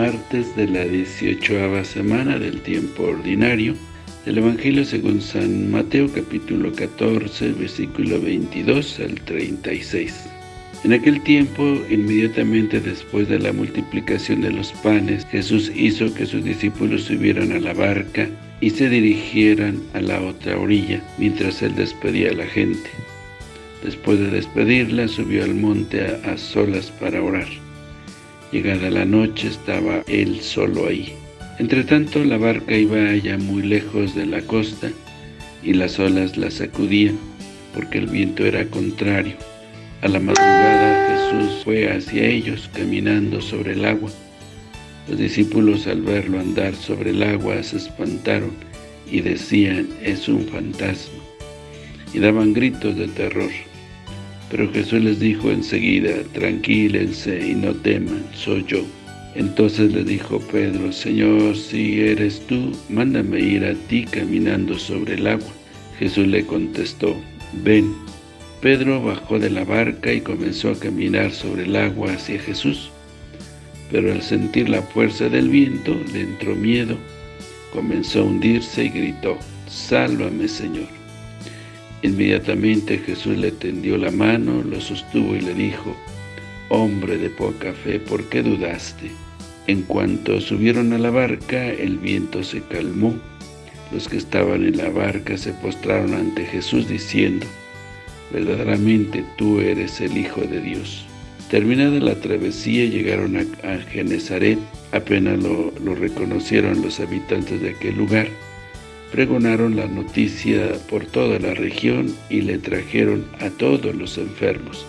martes de la 18 semana del tiempo ordinario del Evangelio según San Mateo capítulo 14 versículo 22 al 36. En aquel tiempo, inmediatamente después de la multiplicación de los panes, Jesús hizo que sus discípulos subieran a la barca y se dirigieran a la otra orilla, mientras él despedía a la gente. Después de despedirla, subió al monte a, a solas para orar. Llegada la noche, estaba él solo ahí. Entretanto, la barca iba ya muy lejos de la costa, y las olas la sacudían, porque el viento era contrario. A la madrugada Jesús fue hacia ellos, caminando sobre el agua. Los discípulos al verlo andar sobre el agua se espantaron y decían, es un fantasma, y daban gritos de terror. Pero Jesús les dijo enseguida, tranquílense y no teman, soy yo. Entonces le dijo Pedro, Señor, si eres tú, mándame ir a ti caminando sobre el agua. Jesús le contestó, ven. Pedro bajó de la barca y comenzó a caminar sobre el agua hacia Jesús. Pero al sentir la fuerza del viento, le entró miedo, comenzó a hundirse y gritó, Sálvame, Señor. Inmediatamente Jesús le tendió la mano, lo sostuvo y le dijo, Hombre de poca fe, ¿por qué dudaste? En cuanto subieron a la barca, el viento se calmó. Los que estaban en la barca se postraron ante Jesús diciendo, Verdaderamente tú eres el Hijo de Dios. Terminada la travesía, llegaron a, a Genezaret. Apenas lo, lo reconocieron los habitantes de aquel lugar pregonaron la noticia por toda la región y le trajeron a todos los enfermos.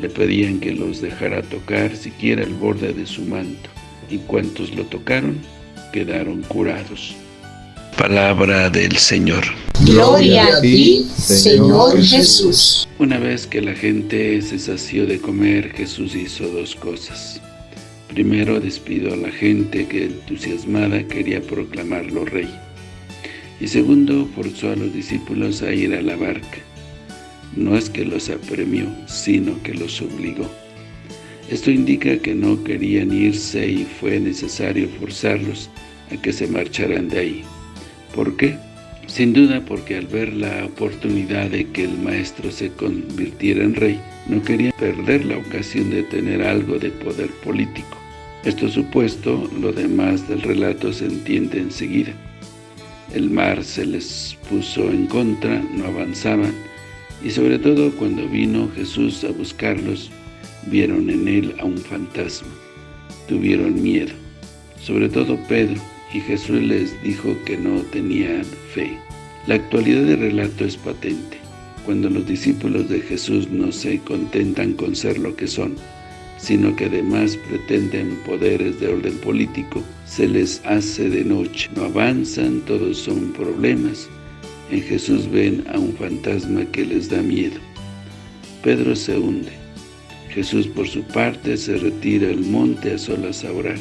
Le pedían que los dejara tocar siquiera el borde de su manto, y cuantos lo tocaron quedaron curados. Palabra del Señor. Gloria a ti, Señor Jesús. Una vez que la gente se sació de comer, Jesús hizo dos cosas. Primero despidió a la gente que entusiasmada quería proclamarlo rey y segundo, forzó a los discípulos a ir a la barca. No es que los apremió, sino que los obligó. Esto indica que no querían irse y fue necesario forzarlos a que se marcharan de ahí. ¿Por qué? Sin duda porque al ver la oportunidad de que el maestro se convirtiera en rey, no querían perder la ocasión de tener algo de poder político. Esto supuesto, lo demás del relato se entiende enseguida. El mar se les puso en contra, no avanzaban, y sobre todo cuando vino Jesús a buscarlos, vieron en él a un fantasma. Tuvieron miedo, sobre todo Pedro, y Jesús les dijo que no tenían fe. La actualidad del relato es patente. Cuando los discípulos de Jesús no se contentan con ser lo que son, sino que además pretenden poderes de orden político, se les hace de noche, no avanzan, todos son problemas. En Jesús ven a un fantasma que les da miedo. Pedro se hunde. Jesús por su parte se retira al monte a solas a orar,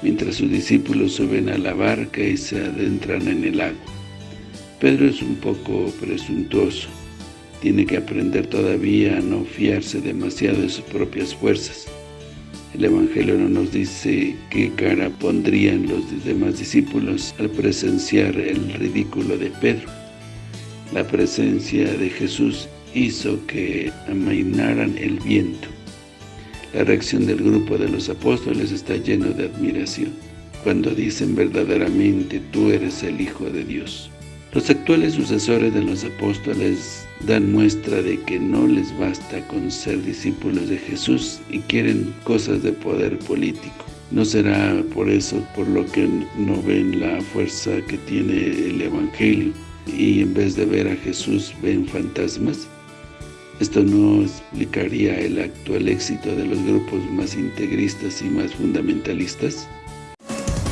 mientras sus discípulos suben a la barca y se adentran en el agua. Pedro es un poco presuntuoso, tiene que aprender todavía a no fiarse demasiado de sus propias fuerzas. El Evangelio no nos dice qué cara pondrían los demás discípulos al presenciar el ridículo de Pedro. La presencia de Jesús hizo que amainaran el viento. La reacción del grupo de los apóstoles está lleno de admiración, cuando dicen verdaderamente, tú eres el Hijo de Dios. Los actuales sucesores de los apóstoles dan muestra de que no les basta con ser discípulos de Jesús y quieren cosas de poder político. ¿No será por eso por lo que no ven la fuerza que tiene el Evangelio y en vez de ver a Jesús ven fantasmas? Esto no explicaría el actual éxito de los grupos más integristas y más fundamentalistas.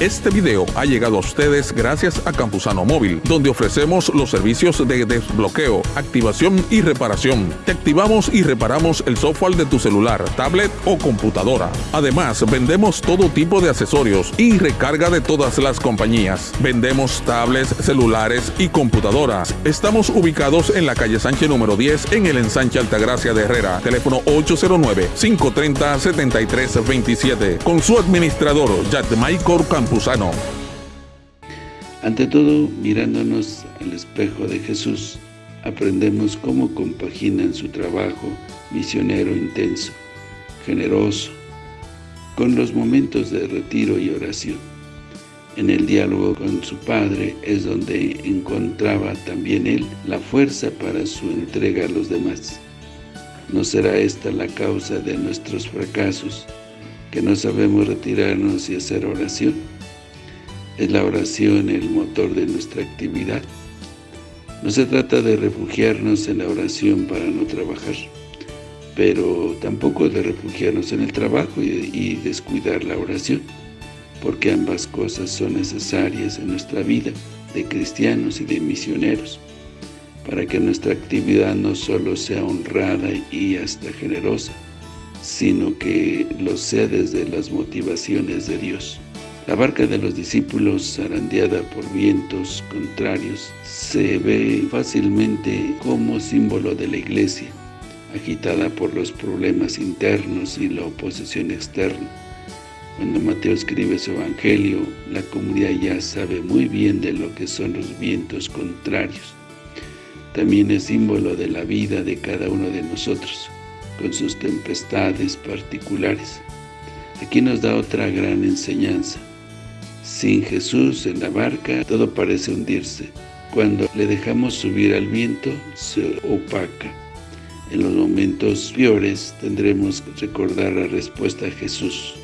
Este video ha llegado a ustedes gracias a Campusano Móvil, donde ofrecemos los servicios de desbloqueo, activación y reparación. Te activamos y reparamos el software de tu celular, tablet o computadora. Además, vendemos todo tipo de accesorios y recarga de todas las compañías. Vendemos tablets, celulares y computadoras. Estamos ubicados en la calle Sánchez número 10 en el ensanche Altagracia de Herrera. Teléfono 809-530-7327. Con su administrador, Michael Campuzano. Ante todo, mirándonos al espejo de Jesús, aprendemos cómo compaginan su trabajo misionero intenso, generoso, con los momentos de retiro y oración. En el diálogo con su Padre es donde encontraba también él la fuerza para su entrega a los demás. ¿No será esta la causa de nuestros fracasos, que no sabemos retirarnos y hacer oración? ¿Es la oración el motor de nuestra actividad? No se trata de refugiarnos en la oración para no trabajar, pero tampoco de refugiarnos en el trabajo y, descuidar la oración, porque ambas cosas son necesarias en nuestra vida de cristianos y de misioneros para que nuestra actividad no solo sea honrada y hasta generosa, sino que lo sea desde las motivaciones de Dios. La barca de los discípulos, zarandeada por vientos contrarios, se ve fácilmente como símbolo de la iglesia, agitada por los problemas internos y la oposición externa. Cuando Mateo escribe su evangelio, la comunidad ya sabe muy bien de lo que son los vientos contrarios, también es símbolo de la vida de cada uno de nosotros, con sus tempestades particulares. Aquí nos da otra gran enseñanza. Sin Jesús en la barca, todo parece hundirse. Cuando le dejamos subir al viento, se opaca. En los momentos peores tendremos que recordar la respuesta a Jesús.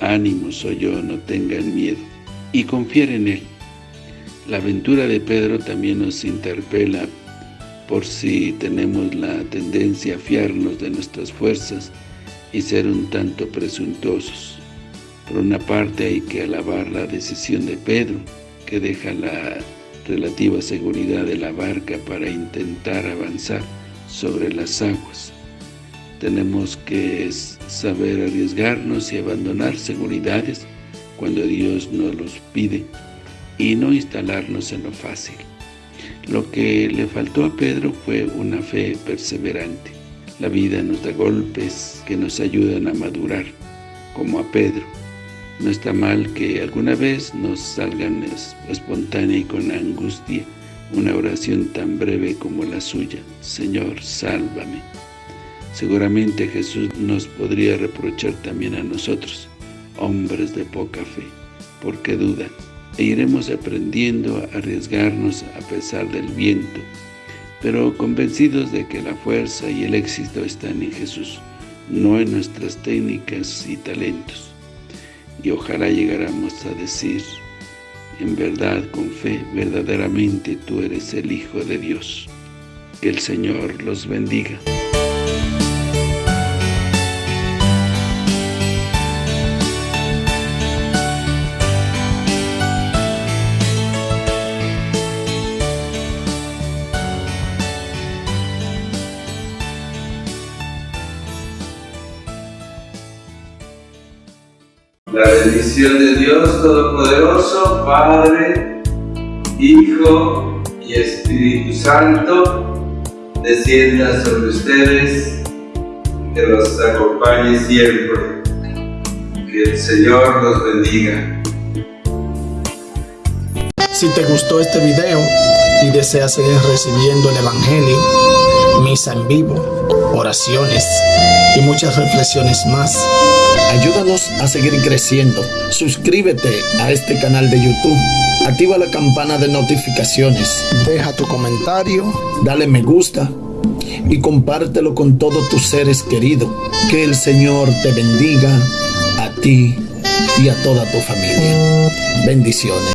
Ánimo soy yo, no tengan miedo. Y confiar en Él. La aventura de Pedro también nos interpela por si tenemos la tendencia a fiarnos de nuestras fuerzas y ser un tanto presuntuosos. Por una parte hay que alabar la decisión de Pedro, que deja la relativa seguridad de la barca para intentar avanzar sobre las aguas. Tenemos que saber arriesgarnos y abandonar seguridades cuando Dios nos los pide y no instalarnos en lo fácil. Lo que le faltó a Pedro fue una fe perseverante. La vida nos da golpes que nos ayudan a madurar, como a Pedro. No está mal que alguna vez nos salgan espontánea y con angustia una oración tan breve como la suya. Señor, sálvame. Seguramente Jesús nos podría reprochar también a nosotros, hombres de poca fe, porque dudan e iremos aprendiendo a arriesgarnos a pesar del viento, pero convencidos de que la fuerza y el éxito están en Jesús, no en nuestras técnicas y talentos. Y ojalá llegáramos a decir, en verdad, con fe, verdaderamente tú eres el Hijo de Dios. Que el Señor los bendiga. La bendición de Dios Todopoderoso, Padre, Hijo y Espíritu Santo, descienda sobre ustedes, que los acompañe siempre. Que el Señor los bendiga. Si te gustó este video y deseas seguir recibiendo el Evangelio, misa en vivo, oraciones y muchas reflexiones más, Ayúdanos a seguir creciendo. Suscríbete a este canal de YouTube. Activa la campana de notificaciones. Deja tu comentario. Dale me gusta. Y compártelo con todos tus seres queridos. Que el Señor te bendiga a ti y a toda tu familia. Bendiciones.